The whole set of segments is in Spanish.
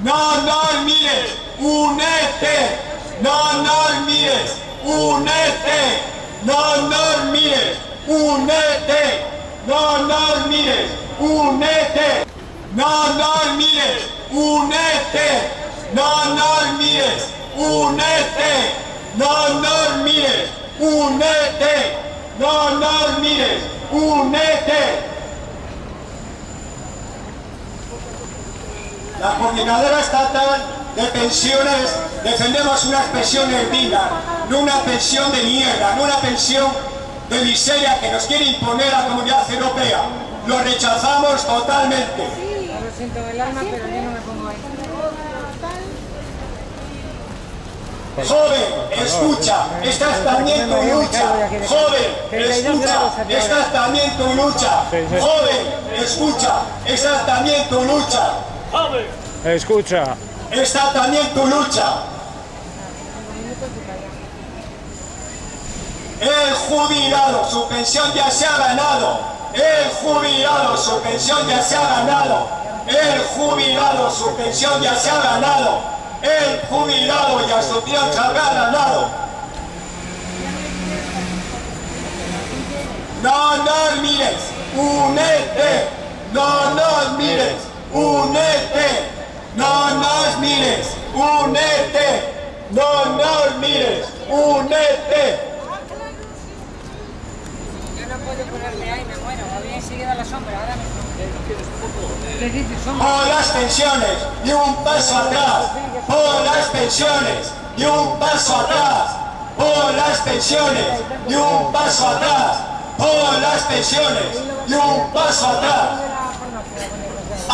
No nos mires, únete. No nos mires, únete. No nos mires, únete. No nos mires, únete. No nos mires, únete. No nos mires, únete. No nos mires, únete. No nos mires, únete. La Coordinadora Estatal de Pensiones defendemos unas pensiones dignas, no una pensión de mierda, no una pensión de miseria que nos quiere imponer la Comunidad Europea. Lo rechazamos totalmente. Lo siento el alma, pero yo no me pongo ahí. Joven, escucha, esta es también tu lucha. Joven, escucha, esta es también tu lucha. Joven, escucha, esta es también tu lucha. Escucha. Esta también tu lucha. El jubilado, su pensión ya se ha ganado. El jubilado, su pensión ya se ha ganado. El jubilado, su pensión ya se ha ganado. El jubilado ya su se ha ganado. No nos mires, únete. No nos mires, únete. No nos mires, únete. No nos mires, únete. Yo no puedo ponerme ahí, me muero. Había enseguida la sombra, ahora me... ¿Qué dices? Sombra. Por las pensiones y un paso atrás. Por las pensiones y un paso atrás. Por las pensiones y un paso atrás. Por las pensiones y un paso atrás.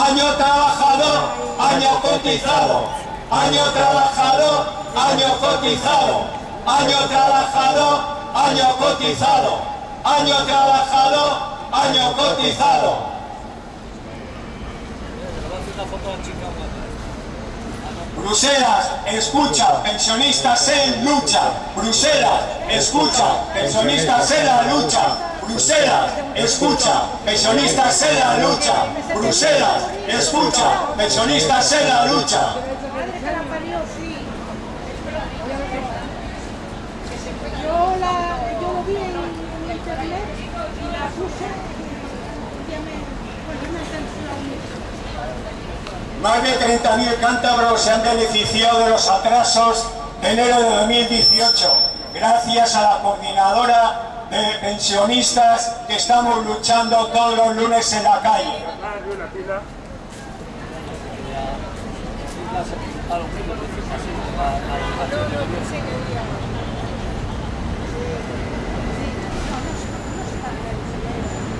Año trabajado, año cotizado. Año trabajado, año cotizado. Año trabajado, año cotizado. Año trabajado, año cotizado. Bruselas, escucha, pensionistas en lucha. Bruselas, escucha, pensionistas en la lucha. Bruselas, escucha, pensionistas en la lucha. Bruselas, escucha, pensionistas en la lucha. Pues. Más de 30.000 cántabros se han beneficiado de los atrasos de enero de 2018, gracias a la coordinadora de pensionistas que estamos luchando todos los lunes en la calle.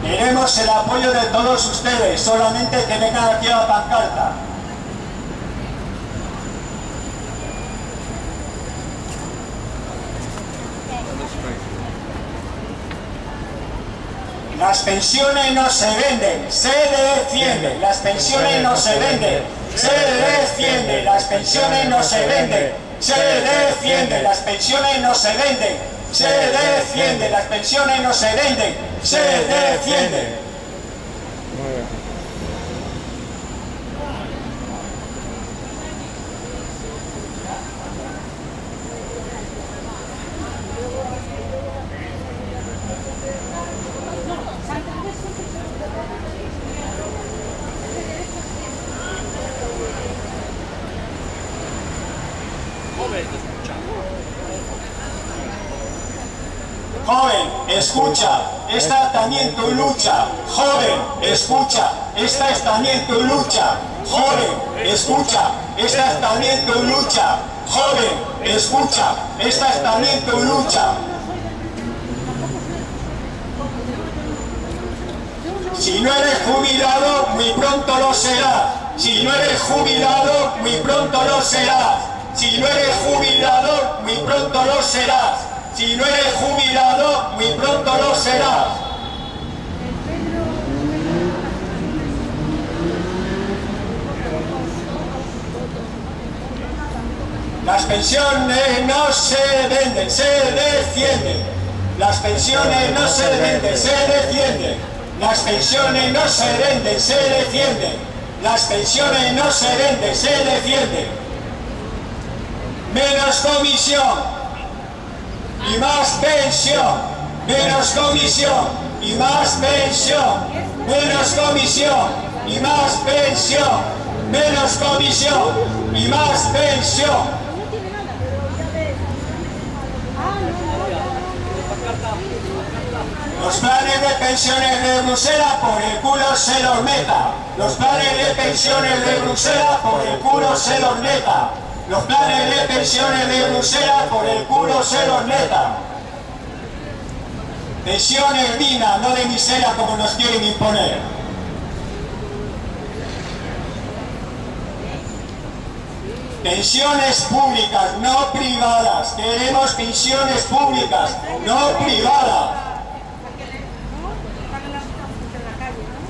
Queremos el apoyo de todos ustedes, solamente que vengan aquí a la pancarta. Las pensiones no se venden, se defienden. Las pensiones no se venden, se defienden. Las pensiones no se venden, se defienden. Las pensiones no se venden, se defienden. Las pensiones no se venden, se defienden. Joven, escucha, esta es también tu lucha. Joven, escucha, esta es también tu lucha. Joven, escucha, esta es también tu lucha. Joven, escucha, esta es también tu lucha. Si no eres jubilado, muy pronto lo serás. Si no eres jubilado, muy pronto lo serás. Si no eres jubilado, muy pronto lo serás. Si no eres jubilado, muy pronto lo serás. Las pensiones no se venden, se defienden. Las pensiones no se venden, se defienden. Las pensiones no se venden, se defienden. Las pensiones no se venden, se defienden. Menos comisión y más pensión. Menos comisión y más pensión. Menos comisión y más pensión. Menos comisión y más pensión. Los planes de pensiones de Bruselas por el culo se los meta. Los planes de pensiones de Bruselas por el culo se los meta. Los planes de pensiones de Bruselas por el culo se los meta. Pensiones dignas, no de miseria como nos quieren imponer. Pensiones públicas, no privadas. Queremos pensiones públicas, no privadas. Pagan las cosas en la calle, ¿no?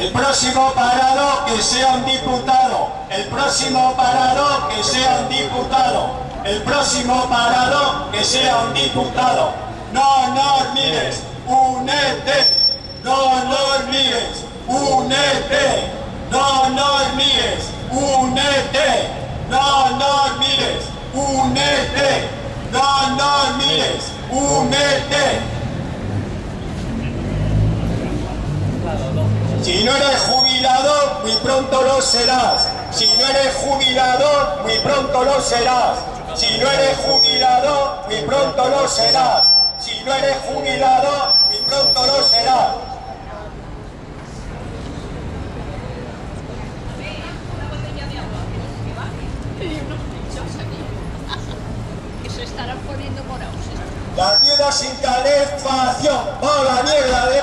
El próximo parado que sea un diputado. El próximo parado que sea un diputado. El próximo parado que sea un diputado. No nos mires, únete. No nos mires, únete. No nos mires, únete. No nos mires, únete. No nos mires, únete. Si no eres jubilado, muy pronto lo serás. Si no eres jubilado, muy pronto lo serás. Si no eres jubilado, muy pronto lo serás. Si no eres jubilado, muy pronto lo serás. que se estarán poniendo morados. Las viudas sin calefacción, ¡oh la mierda de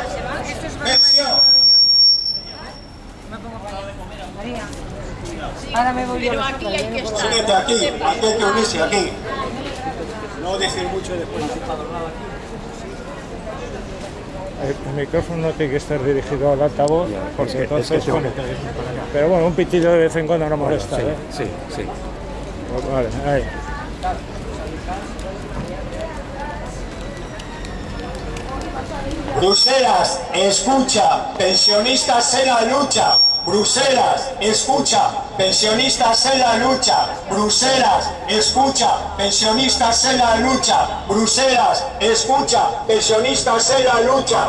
pensión! María. Ahora me voy. Pero aquí hay que estar. Aquí, aquí hay que unirse aquí. No decir mucho después de aquí. El micrófono tiene que estar dirigido al altavoz, porque entonces pone- Pero bueno, un pitido de vez en cuando no molesta, ¿eh? Sí, sí. Pues Vale, ahí. Bruselas, escucha, pensionistas en la lucha. Bruselas, escucha, pensionistas en la lucha. Bruselas, escucha, pensionistas en la lucha. Bruselas, escucha, pensionistas en la lucha.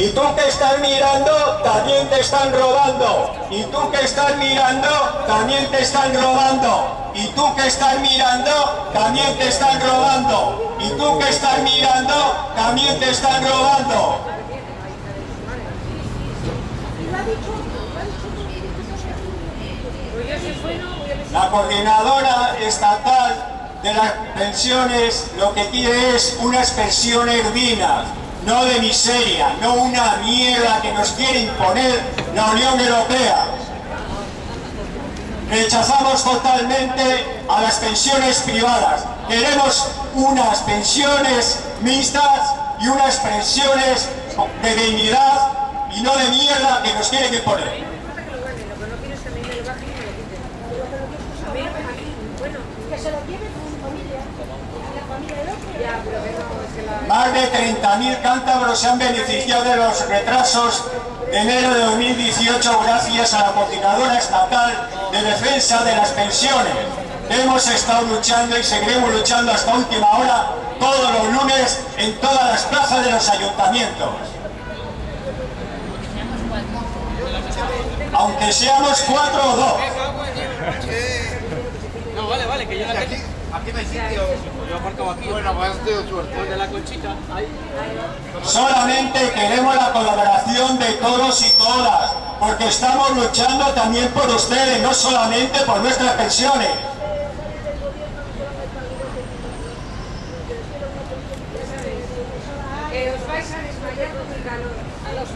Y tú que estás mirando, también te están robando. Y tú que estás mirando, también te están robando. Y tú que estás mirando, también te están robando. Y tú que estás mirando, también te están robando. La coordinadora estatal de las pensiones lo que quiere es unas pensiones dignas, no de miseria, no una mierda que nos quiere imponer la Unión Europea. Rechazamos totalmente a las pensiones privadas. Queremos unas pensiones mixtas y unas pensiones de dignidad y no de mierda que nos quieren imponer. que se lo lleve con su familia. La familia del otro. Más de 30.000 cántabros se han beneficiado de los retrasos de enero de 2018 gracias a la coordinadora estatal de defensa de las pensiones. Hemos estado luchando y seguiremos luchando hasta última hora todos los lunes en todas las plazas de los ayuntamientos. Aunque seamos cuatro o dos. No, vale, vale, que yo aquí. Aquí hay sitio. Pues. Ahí. Solamente queremos la colaboración de todos y todas, porque estamos luchando también por ustedes, no solamente por nuestras pensiones. Que os vais a desmayar con el calor. A los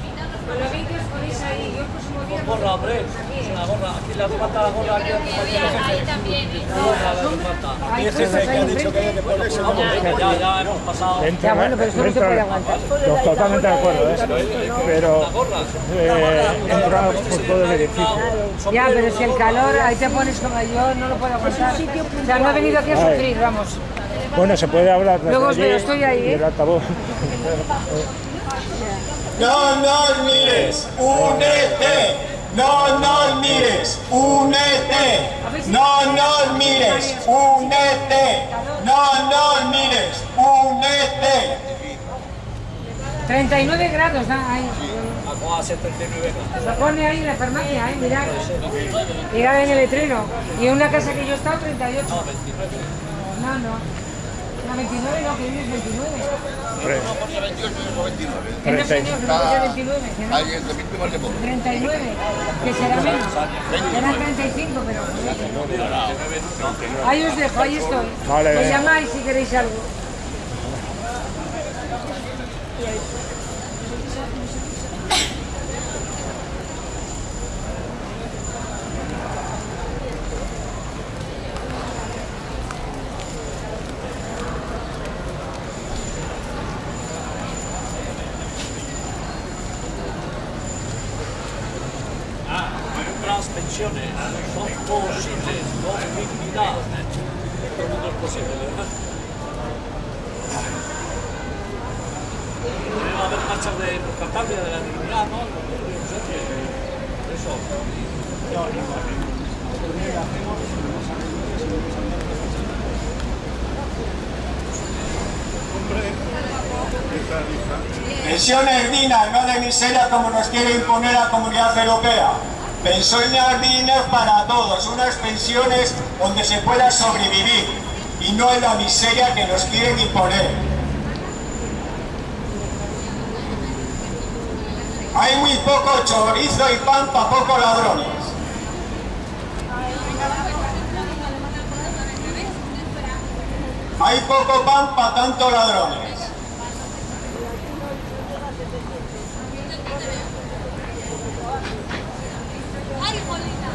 Con lo bien que os ponéis ahí. Yo el próximo día con gorra, hombre. Es una gorra. Aquí le hace falta la gorra. Aquí. Ahí también. Que ha dicho que hay que ponerse Vamos, venga, ya, ya hemos pasado. Ya, bueno, pero esto no se puede aguantar. to- Totalmente de acuerdo, ¿eh? pero eh, entra por todo el edificio. Ya, pero si el calor, ahí te pones como yo, no lo puedo aguantar. O sea, no he venido aquí a sufrir, vamos. Bueno, se puede hablar desde Luego veo, estoy ahí, ¿eh? el altavoz. No nos mires, únete. No nos mires, únete. No nos mires, únete. No nos mires, únete. 39 grados, da ahí. Vamos a ser 39 grados. Lo pone ahí en la farmacia, ¿eh? Mirad. Mirad en el letrero. Y en una casa que yo he estado, 38. No, no. No, 29 no, que vives 29. Que no, que ser 29. que no. Alguien de víctimas de modo. 39, que será menos. Será 35, pero... Ahí os dejo, ahí estoy. Vale, Me llamáis si queréis algo. Las pensiones son posibles con dignidad. Todo el mundo es posible, ¿verdad? Debe haber marchas de por Cantabria Pensiones dignas, no de miseria como nos quiere imponer la Comunidad Europea. Pensiones dignas para todos, unas pensiones donde se pueda sobrevivir y no en la miseria que nos quieren imponer. Hay muy poco chorizo y pan para pocos ladrones. Hay poco pan para tantos ladrones. Ay, Jolina.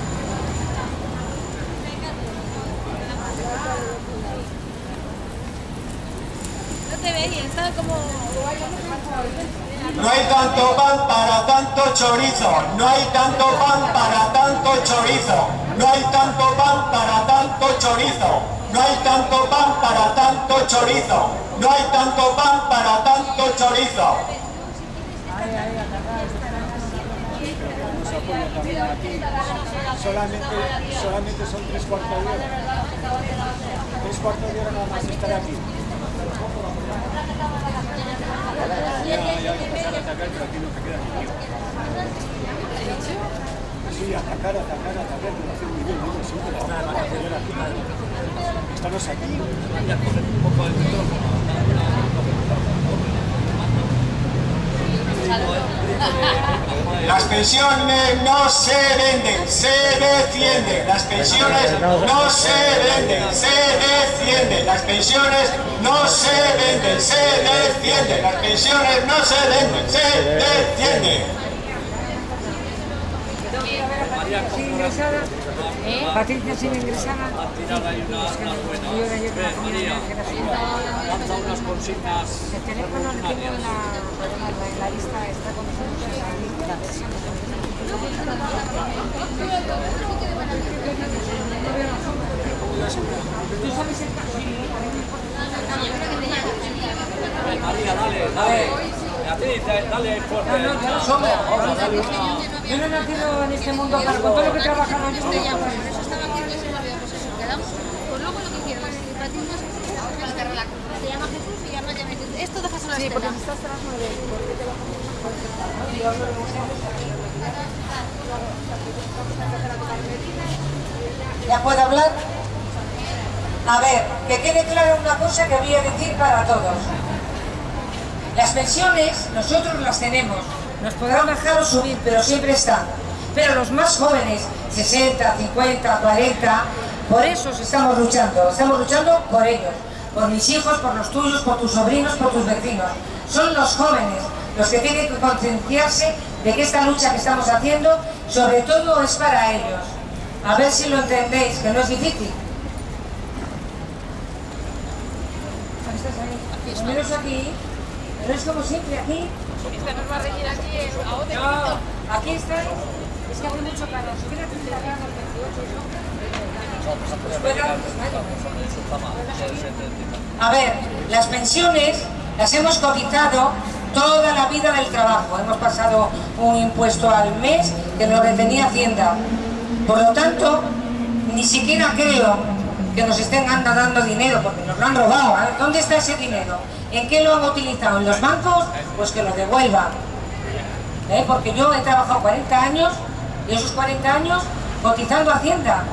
No te ves bien, ¿sabes cómo...? No hay tanto pan para chorizo. No hay tanto pan para tanto chorizo. No hay tanto pan para tanto chorizo. No hay tanto pan para tanto chorizo. No hay tanto pan para tanto chorizo. solamente, solamente son tres cuartos de hora. Tres cuartos de hora nada más estar aquí. Sí, atacar, atacar, atacar, pero hace muy bien, ¿no? siempre la nada más que aquí. Estamos aquí. Las pensiones no se venden, se defienden. Las pensiones no se venden, se defienden. Las pensiones no se venden, se defienden. Las pensiones no se venden, se defienden. Ingresada. Patricia sin ahora yo Ven, María, lanza unas consignas. El teléfono lo tengo en la, la lista, está con la versión. ¿Tú sabes el Ven, María, dale, dale. Beatriz, dale fuerte. No, no, yo no sombra. Yo no he nacido en este mundo para con todo lo que he trabajado yo. Por eso estaba aquí, que se lo habíamos eso. Quedamos, pues luego lo que no es que relaje. Se llama Jesús y llama ya Esto déjaselo a Sí, porque estás tras nueve. ¿Ya puedo hablar? A ver, que quede claro una cosa que voy a decir para todos. Las pensiones nosotros las tenemos, nos podrán bajar o subir, pero siempre están. Pero los más jóvenes, 60, 50, 40, por eso estamos luchando, estamos luchando por ellos, por mis hijos, por los tuyos, por tus sobrinos, por tus vecinos. Son los jóvenes los que tienen que concienciarse de que esta lucha que estamos haciendo sobre todo es para ellos. A ver si lo entendéis, que no es difícil. Estás ahí. Menos aquí, pero es como siempre aquí. Esta nos va a reñir aquí a otro. No, aquí estáis. Es que hace mucho calor. Si hubiera tenido la casa el 28, ¿no? A ver, las pensiones las hemos cotizado toda la vida del trabajo. Hemos pasado un impuesto al mes que nos retenía Hacienda. Por lo tanto, ni siquiera creo que nos estén dando dinero, porque nos lo han robado. ¿eh? ¿Dónde está ese dinero? ¿En qué lo han utilizado? ¿En los bancos? Pues que lo devuelvan. ¿Eh? Porque yo he trabajado 40 años y esos 40 años cotizando Hacienda.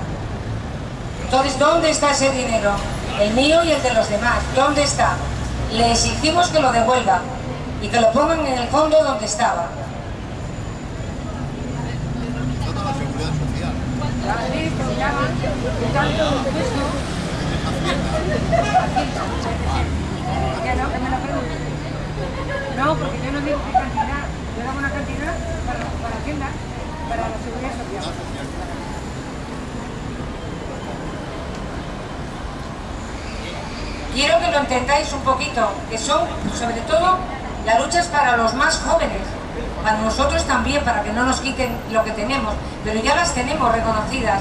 Entonces, ¿dónde está ese dinero? El mío y el de los demás. ¿Dónde está? Le exigimos que lo devuelvan y que lo pongan en el fondo donde estaba. No, porque yo no digo qué cantidad, yo daba una cantidad para, para para la seguridad social. Quiero que lo entendáis un poquito, que son, sobre todo, la lucha es para los más jóvenes, para nosotros también, para que no nos quiten lo que tenemos, pero ya las tenemos reconocidas.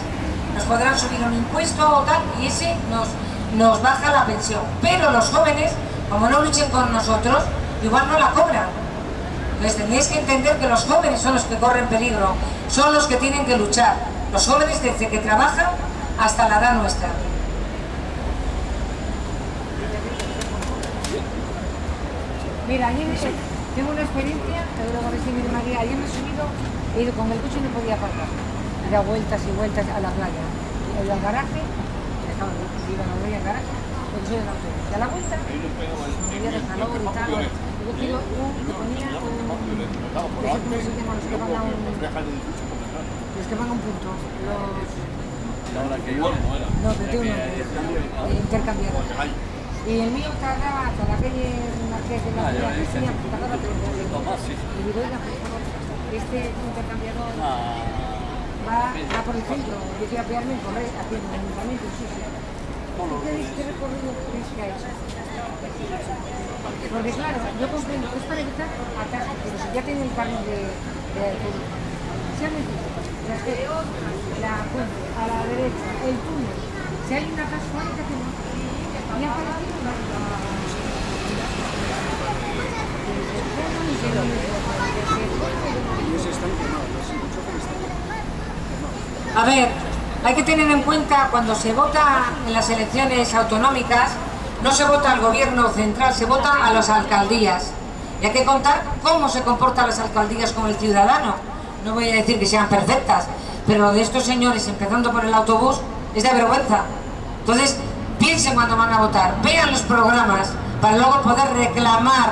Nos podrán subir un impuesto o tal, y ese nos, nos baja la pensión. Pero los jóvenes, como no luchen con nosotros, igual no la cobran. Entonces tenéis que entender que los jóvenes son los que corren peligro, son los que tienen que luchar. Los jóvenes desde que trabajan hasta la edad nuestra. Mira, ayer tengo una experiencia, te lo voy a decir, mira, María, ayer me he subido, he ido con el coche y no podía aparcar. Dado vueltas y vueltas a la playa. Al garaje, dejaba no voy porque soy autobús. Y a la vuelta, me había y tal. Yo quiero un que ponía un... ¿Cómo se llama? Los que van a un... Los que van a un punto. Los... No, 21, eh, intercambiadores. Y el mío tardaba hasta la calle Marqués de la Villa tres horas. Y digo, oiga, por favor, este intercambiador va, va por el centro, yo quiero apearme en correr, aquí en el ayuntamiento, sí, sí. ¿Qué, qué recorrido crees que ha hecho? Porque claro, yo comprendo, es para evitar atascos, pero si ya tiene el carnet de, de autobús, se han metido la puente, a la derecha, el túnel, si hay una ahí, ¿qué hacemos? Y ha aparecido la... A ver, hay que tener en cuenta cuando se vota en las elecciones autonómicas, no se vota al gobierno central, se vota a las alcaldías. Y hay que contar cómo se comportan las alcaldías con el ciudadano. No voy a decir que sean perfectas, pero de estos señores, empezando por el autobús, es de vergüenza. Entonces, piensen cuando van a votar, vean los programas para luego poder reclamar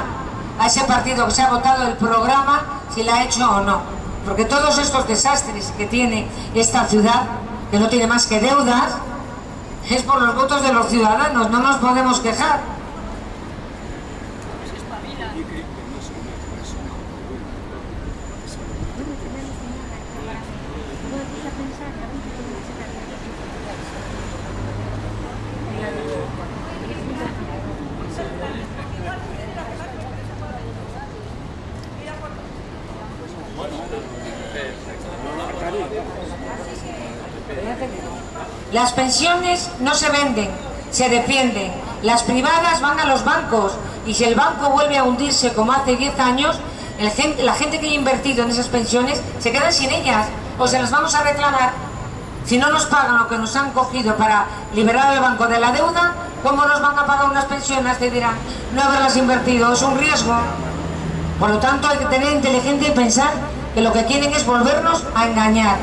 a ese partido que se ha votado el programa si la ha hecho o no. Porque todos estos desastres que tiene esta ciudad, que no tiene más que deudas, es por los votos de los ciudadanos, no nos podemos quejar. Las pensiones no se venden, se defienden. Las privadas van a los bancos y si el banco vuelve a hundirse como hace 10 años, la gente que ha invertido en esas pensiones se queda sin ellas o se las vamos a reclamar. Si no nos pagan lo que nos han cogido para liberar al banco de la deuda, ¿cómo nos van a pagar unas pensiones? Te dirán, no haberlas invertido, es un riesgo. Por lo tanto, hay que tener inteligencia y pensar que lo que quieren es volvernos a engañar.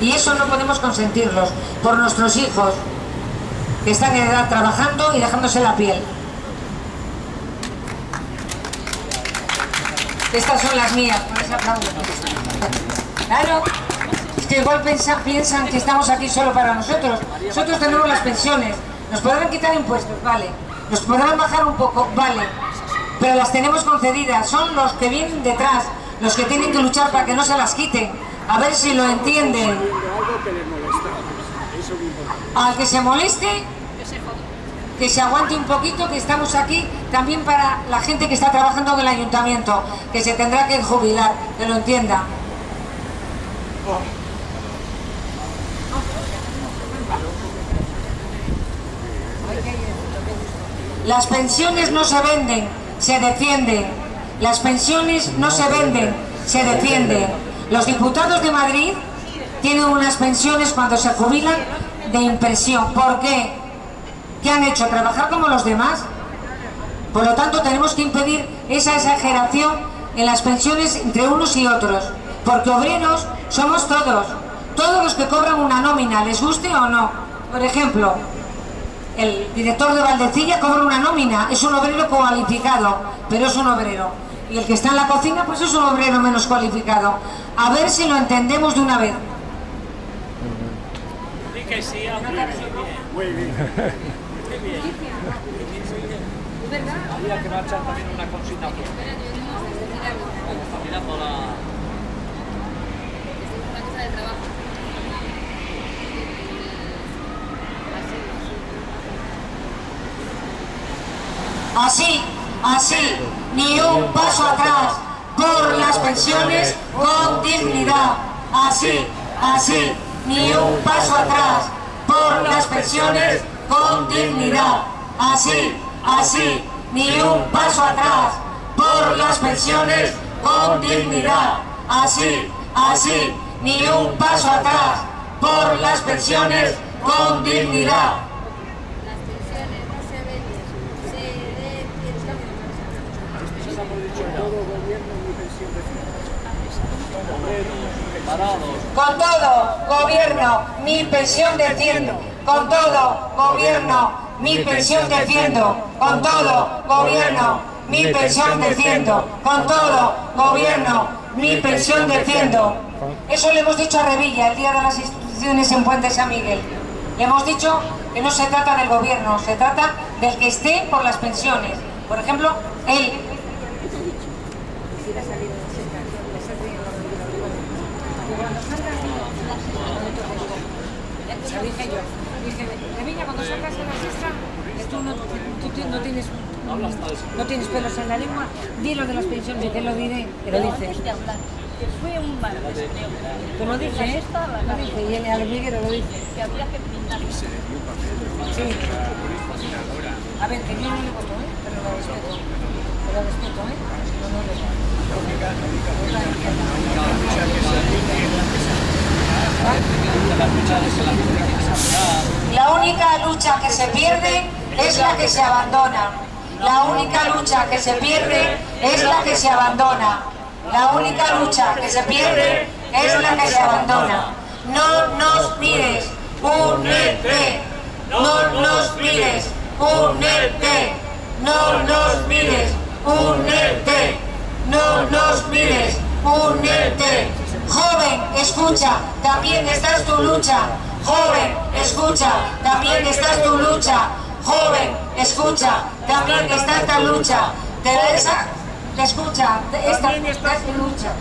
Y eso no podemos consentirlos por nuestros hijos, que están en edad trabajando y dejándose la piel. Estas son las mías, por eso aplaudo. Claro, es que igual piensan que estamos aquí solo para nosotros. Nosotros tenemos las pensiones, nos podrán quitar impuestos, vale. Nos podrán bajar un poco, vale. Pero las tenemos concedidas, son los que vienen detrás, los que tienen que luchar para que no se las quiten. A ver si lo entienden. Al que se moleste, que se aguante un poquito, que estamos aquí también para la gente que está trabajando en el ayuntamiento, que se tendrá que jubilar, que lo entienda. Las pensiones no se venden, se defienden. Las pensiones no se venden, se defienden. Los diputados de Madrid tienen unas pensiones cuando se jubilan de impresión. ¿Por qué? ¿Qué han hecho? ¿Trabajar como los demás? Por lo tanto, tenemos que impedir esa exageración en las pensiones entre unos y otros. Porque obreros somos todos. Todos los que cobran una nómina, les guste o no. Por ejemplo, el director de Valdecilla cobra una nómina, es un obrero cualificado, pero es un obrero. Y el que está en la cocina, pues es un obrero menos cualificado. A ver si lo entendemos de una vez. Que sí, a mí muy bien. Muy bien. Muy bien. Había que marchar también una cosita. Está mirando la... Una cosa de trabajo. Así, así, ni un paso atrás por las pensiones con dignidad. Así, así, ni un paso atrás por las pensiones con dignidad. Así, así, ni un paso atrás por las pensiones con dignidad. Así, así, ni un paso atrás por las pensiones con dignidad. Las pensiones no se venden, se defienden. Todo gobierno mi pensión de Parados. Con todo, gobierno, mi pensión defiendo. Con todo, gobierno, mi pensión defiendo. Con todo, gobierno, mi pensión defiendo. Con todo, gobierno, mi pensión defiendo. Eso le hemos dicho a Revilla el día de las instituciones en Puente San Miguel. Le hemos dicho que no se trata del gobierno, se trata del que esté por las pensiones. Por ejemplo, él lo dije yo. Dije, Revilla, cuando salgas a la siesta, que tú no, tú no tienes no tienes pelos en la lengua, di lo de las pensiones y te lo diré, te lo dice. que fue un mal. Te lo dice, ¿eh? Lo dice, y el Almiguero lo dice. que había que pintar. Sí. A ver, que yo no le voto, ¿eh? Pero lo respeto. Pero lo respeto, ¿eh? No, no, no. La única lucha que se pierde es la que se abandona. La única lucha que se pierde es la que se abandona. La única lucha que se pierde es la que se abandona. No nos mires, únete. No nos mires, únete. No nos mires, únete. No nos mires, únete. Joven, escucha, también está tu lucha. Joven, escucha, también está tu lucha. Joven, escucha, también está esta lucha. Teresa, escucha, esta, esta es tu lucha.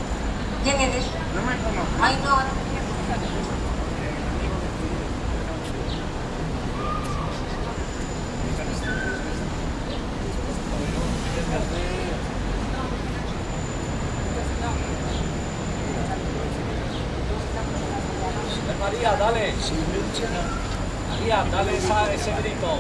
¿Quién eres? No me conozco. Ay, no, María, dale esa- ese grito.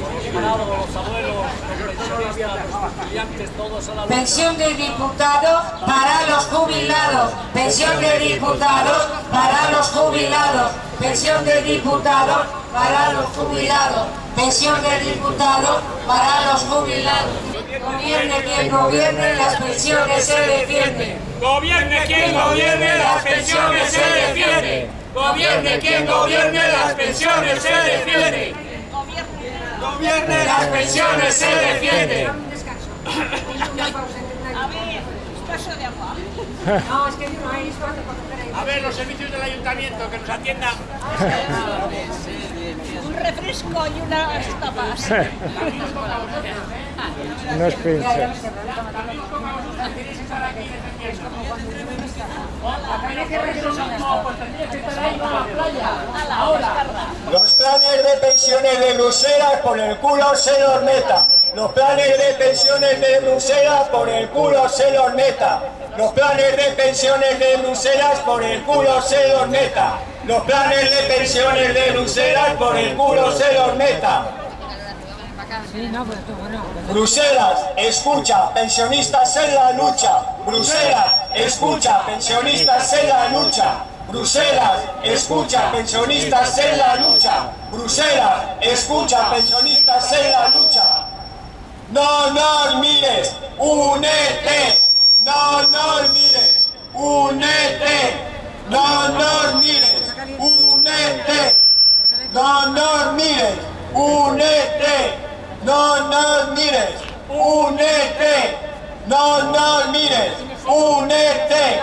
Los abuelos, los estudiantes, todos a la. Pensión de diputados para los jubilados. Pensión de diputados para los jubilados. Pensión de diputados para los jubilados. Pensión de diputados para los jubilados. Gobierne quien gobierne, las pensiones se defienden. Gobierne quien gobierne, las pensiones se defienden. Gobierne quien gobierne, las pensiones se defienden. Gobierne, las pensiones se defienden. Una y otra. vaso de agua. No, es que no hay para. A ver, los servicios del ayuntamiento que nos atiendan. Un refresco y unas tapas. Los planes de pensiones de Bruselas por el culo se los meta. Los planes de pensiones de Bruselas por el culo se los meta. Los planes de pensiones de Bruselas por el culo se los meta. Los planes de pensiones de Bruselas por el culo se los meta. Bruselas, escucha, pensionistas en la lucha. Bruselas, escucha, pensionistas en la lucha. Bruselas, escucha, pensionistas en la lucha. Bruselas, escucha, pensionistas en la lucha. No nos mires, únete. No nos mires, únete. No nos mires, únete. No nos mires, únete. No nos mires, únete. No nos mires, únete.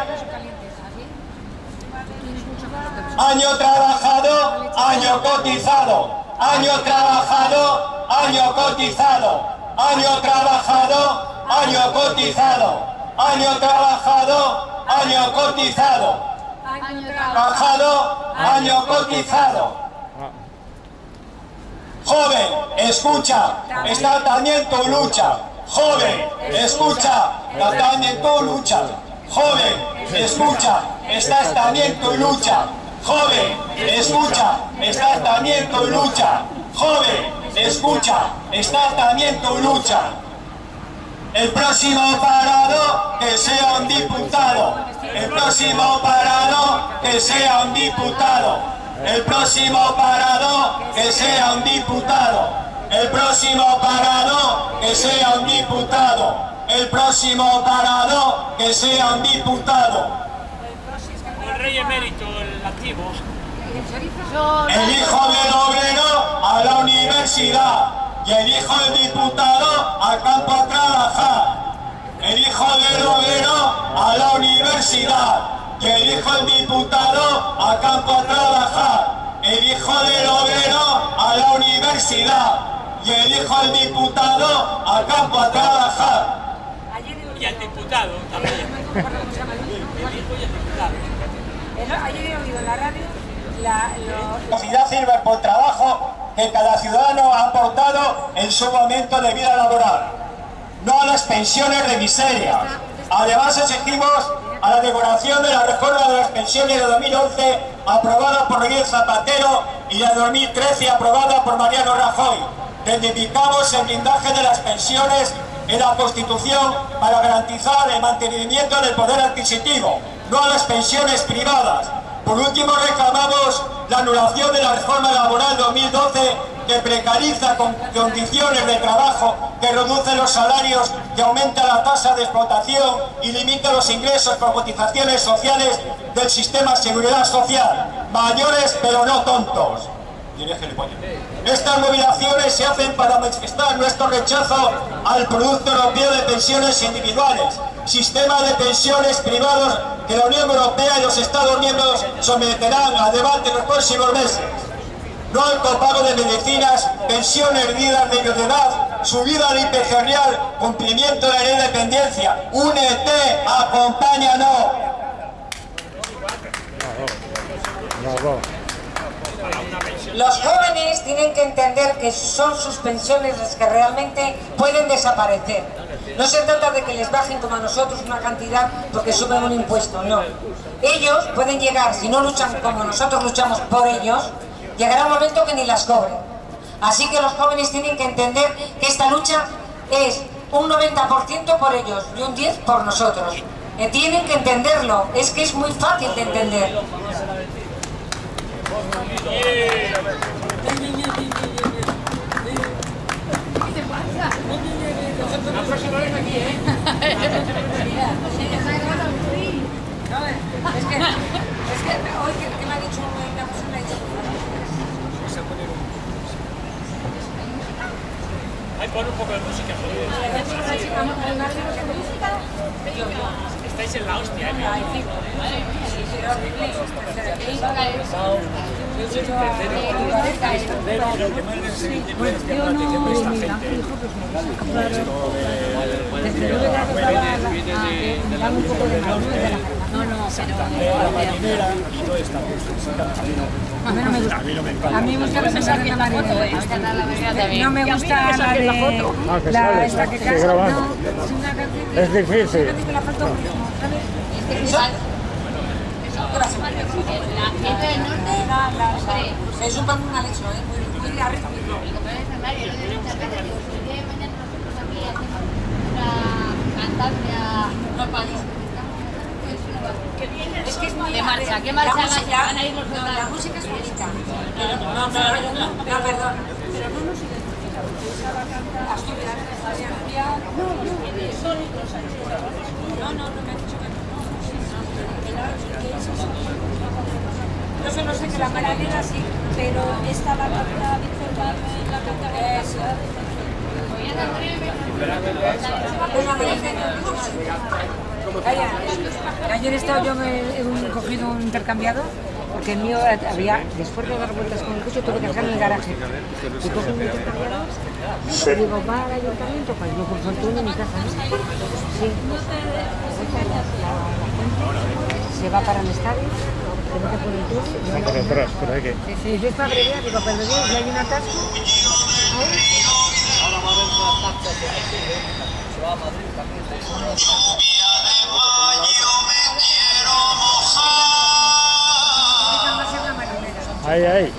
Año trabajado, año cotizado. Año trabajado, año cotizado. Año trabajado, año cotizado. Año trabajado, año cotizado. Trabajado, año cotizado. Joven, escucha, está también tu lucha. Joven, escucha, está también tu lucha. Joven, escucha, estás también tu lucha. Joven, escucha, estás también tu lucha. Joven, escucha, estás también tu lucha. El próximo parado, que sea un diputado. El próximo parado, que sea un diputado. El próximo parado, que sea un diputado. El próximo parado, que sea un diputado. El próximo parado, que sea un diputado. El rey emérito, el activo. El hijo del obrero a la universidad y el hijo del diputado al campo a trabajar. El hijo del obrero a la universidad y el hijo del diputado al campo a trabajar. El hijo del obrero a la universidad y el hijo del diputado al campo a trabajar. Y al diputado también. El hijo y el diputado. Ayer he oído en la radio la, sociedad sirve por el trabajo que cada ciudadano ha aportado en su momento de vida laboral, no a las pensiones de miseria. Además exigimos a la derogación de la reforma de las pensiones de 2011 aprobada por Miguel Zapatero y de 2013 aprobada por Mariano Rajoy. Reivindicamos el blindaje de las pensiones en la Constitución para garantizar el mantenimiento del poder adquisitivo, no a las pensiones privadas. Por último, reclamamos la anulación de la reforma laboral 2012 que precariza con condiciones de trabajo, que reduce los salarios, que aumenta la tasa de explotación y limita los ingresos por cotizaciones sociales del sistema de seguridad social. Mayores pero no tontos. Estas movilizaciones se hacen para manifestar nuestro rechazo al Producto Europeo de Pensiones Individuales, sistema de pensiones privados que la Unión Europea y los Estados miembros someterán a debate en los próximos meses. No al copago de medicinas, pensiones vidas de edad, subida al IPC real, cumplimiento de la ley de dependencia. Únete, acompáñanos. Los jóvenes tienen que entender que son sus pensiones las que realmente pueden desaparecer. No se trata de que les bajen como a nosotros una cantidad porque suben un impuesto, no. Ellos pueden llegar, si no luchan como nosotros luchamos por ellos, llegará un momento que ni las cobren. Así que los jóvenes tienen que entender que esta lucha es un 90% por ellos y un 10% por nosotros. Eh, tienen que entenderlo, es que es muy fácil de entender. La próxima vez aquí, ¿eh? Es que, es que hoy que, que me ha dicho una persona, me ha dicho, Ahí pon un poco de música. joder. una chica, una chica de música, yo, yo, decir. Yo no, mi hijo, pues desde luego ya que estaba a que me dan un poco de mal de No, no, A mí no me gusta. A mí me gusta la foto. No me gusta la foto. La esta canta. que Es difícil. Es un pan mal hecho, ¿eh? Muy, muy de de de. Es que es muy ¿Qué marcha? ¿Qué la marcha música- van a ir los? La música es bonita. No, no, no, no, perdón. Pero no nos identificamos. Asturias, Asturias. No, no, no. No sé, no sé que la marinera sí, pero esta la canta Víctor la Eso. Calla. Ayer he estado yo me he cogido un intercambiado porque el mío había, después de dar vueltas con el coche, tuve que dejar en el garaje. Y cojo un intercambiado y digo, va al ayuntamiento, pues no por fortuna en mi casa, ¿no? Sí. Se va para el estadio, se mete por aquí. Sí, sí, yo es para abreviar, digo, pero Dios, si hay un atasco, Ahora va a haber una que se va a Madrid también. Ahí, ahí.